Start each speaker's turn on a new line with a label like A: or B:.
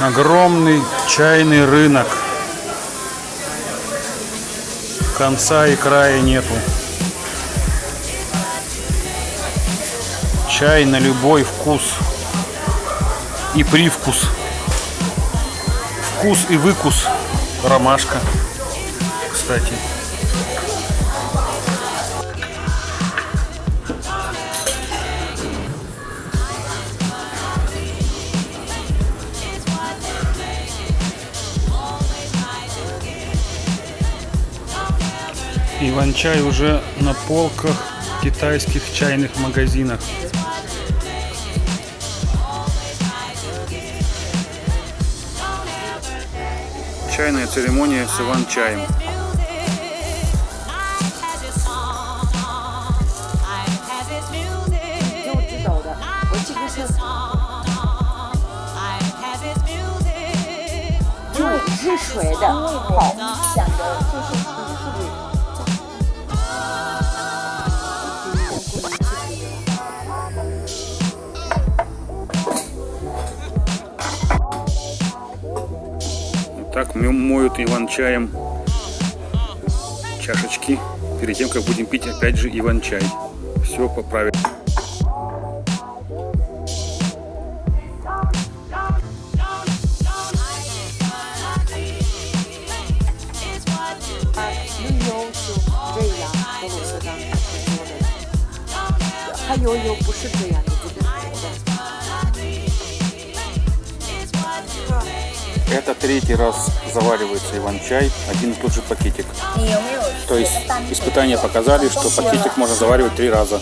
A: Огромный чайный рынок. Конца и края нету. Чай на любой вкус и привкус. Вкус и выкус. Ромашка, кстати. Иван-чай уже на полках китайских чайных магазинах. Чайная церемония с Иван-чаем.
B: 就知道的，我这个是用热水的泡，想着就是是不是？
A: так мо- моют Иван-чаем чашечки перед тем, как будем пить опять же Иван-чай. Все по правилам.
B: New 是这样，俄罗斯当时做的，还有有不是这样
A: Это третий раз заваривается иван-чай, один и тот же пакетик. То есть испытания показали, что пакетик можно заваривать три раза.